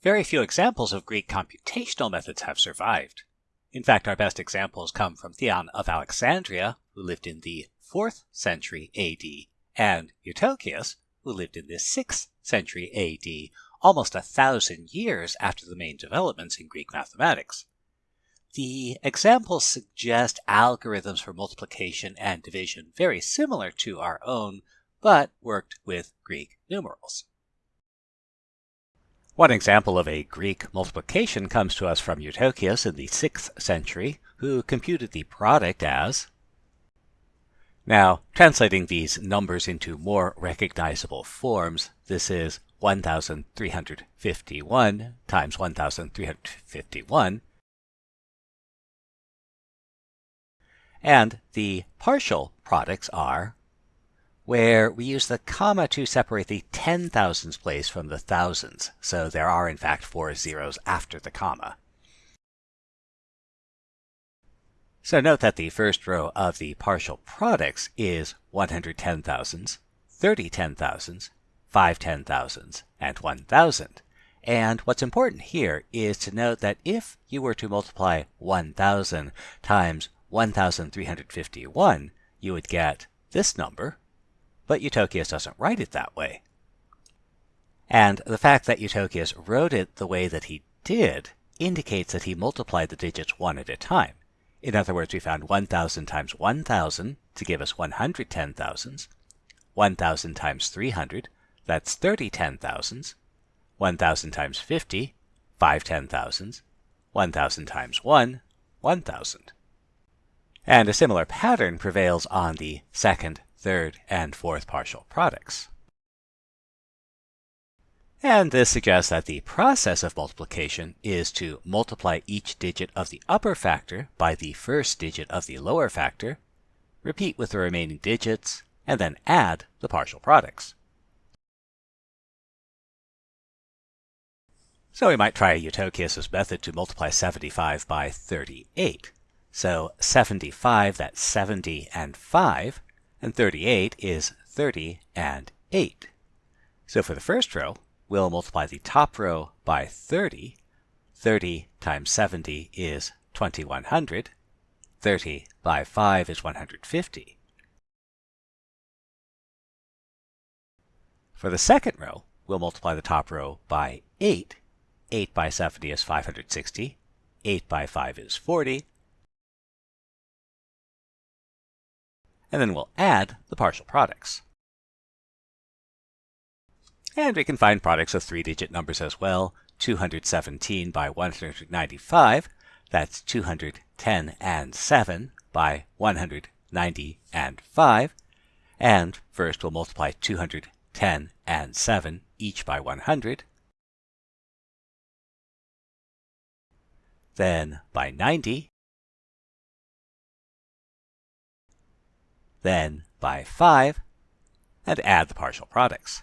Very few examples of Greek computational methods have survived. In fact, our best examples come from Theon of Alexandria, who lived in the 4th century AD, and Eutychius, who lived in the 6th century AD, almost a thousand years after the main developments in Greek mathematics. The examples suggest algorithms for multiplication and division very similar to our own, but worked with Greek numerals. One example of a Greek multiplication comes to us from Eutychius in the 6th century, who computed the product as now, translating these numbers into more recognizable forms, this is 1,351 times 1,351, and the partial products are where we use the comma to separate the ten thousands place from the thousands, so there are in fact four zeros after the comma. So note that the first row of the partial products is 110 thousands, 30 ten thousands, 5 ten thousands, and 1000. And what's important here is to note that if you were to multiply 1000 times 1351, you would get this number, but Eutychius doesn't write it that way. And the fact that Eutychius wrote it the way that he did indicates that he multiplied the digits one at a time. In other words, we found 1,000 times 1,000 to give us 110 thousands. 1,000 times 300, that's 30 ten thousands. 1,000 times 50, 5 ten thousands. 1,000 times 1, 1,000. And a similar pattern prevails on the second, third, and fourth partial products. And this suggests that the process of multiplication is to multiply each digit of the upper factor by the first digit of the lower factor, repeat with the remaining digits, and then add the partial products. So we might try Eutychius' method to multiply 75 by 38. So 75, that's 70 and 5, and 38 is 30 and 8. So for the first row, we'll multiply the top row by 30. 30 times 70 is 2100. 30 by 5 is 150. For the second row, we'll multiply the top row by 8. 8 by 70 is 560. 8 by 5 is 40. And then we'll add the partial products. And we can find products of three-digit numbers as well. 217 by 195, that's 210 and 7 by 190 and 5. And first we'll multiply 210 and 7 each by 100. Then by 90. Then by 5. And add the partial products.